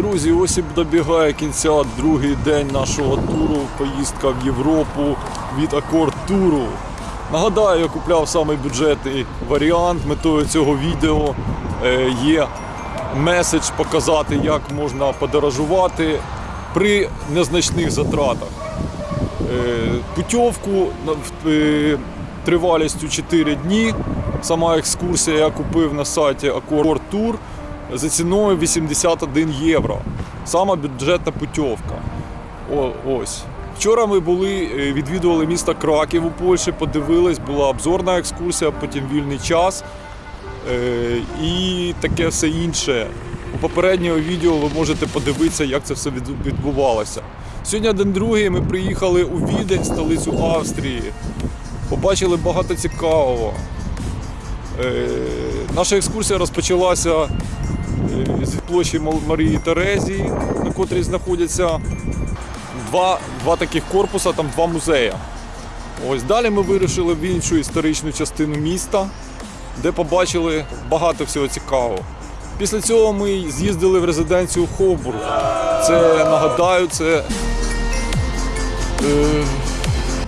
Друзі, ось і добігає кінця другий день нашого туру. Поїздка в Європу від Акорд Туру. Нагадаю, я купляв самий бюджетний варіант. Метою цього відео е, є меседж показати, як можна подорожувати при незначних затратах. Е, в- е, тривалістю 4 дні. Сама екскурсія я купив на сайті Accord Tour за ціною 81 євро. Сама бюджетна путівка. О, ось. Вчора ми були, е, відвідували місто Краків у Польщі, подивились, була обзорна екскурсія, потім вільний час е, і таке все інше. У попереднього відео ви можете подивитися, як це все відбувалося. Сьогодні день другий ми приїхали у Відень, столицю Австрії. Побачили багато цікавого. Е, Наша екскурсія розпочалася з площі Марії Терезії, на котрій знаходяться два, два таких корпуса, там два музеї. Ось далі ми вирушили в іншу історичну частину міста, де побачили багато всього цікавого. Після цього ми з'їздили в резиденцію Хобург. Це нагадаю, це, е,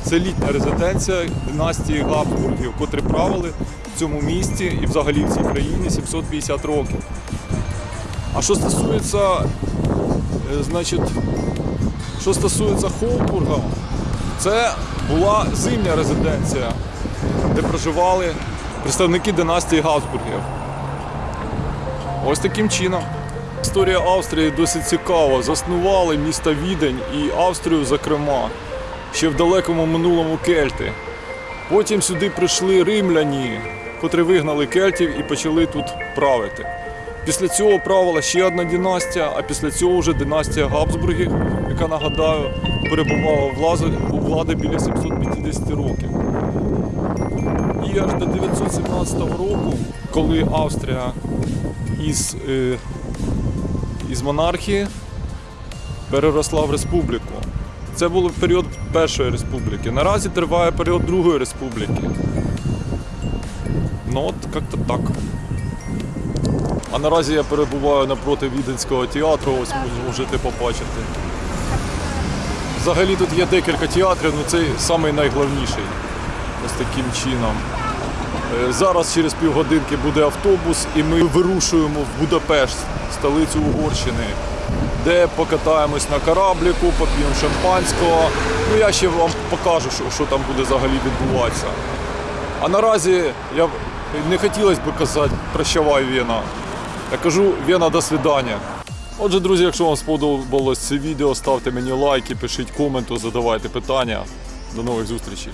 це літня резиденція династії Габсбургів, котрі правили в цьому місті і взагалі в цій країні 750 років. А що стосується, е, значить, що стосується Хобурга, це була зимня резиденція, де проживали представники династії Габсбургів. Ось таким чином. Історія Австрії досить цікава. Заснували місто Відень і Австрію, зокрема, ще в далекому минулому кельти. Потім сюди прийшли римляні, котрі вигнали кельтів і почали тут правити. Після цього правила ще одна династія, а після цього вже династія Габсбургів, яка, нагадаю, перебувала у влади, біля 750 років. І аж до 917 року, коли Австрія із, е, із монархії переросла в республіку. Це був період Першої республіки. Наразі триває період Другої республіки. Ну от як-то так. А наразі я перебуваю напроти Віденського театру, ось можете побачити. Взагалі тут є декілька театрів, але цей самий найголовніший. Ось таким чином. Е, Зараз через півгодинки буде автобус, і ми вирушуємо в Будапешт, столицю Угорщини, де покатаємось на корабліку, поп'ємо шампанського. Ну я ще вам покажу, що, що там буде взагалі відбуватися. А наразі я не хотілося б казати прощавай Вена. Я кажу Вена, до свидання. Отже, друзі, якщо вам сподобалось це відео, ставте мені лайки, пишіть коменти, задавайте питання. До нових зустрічей.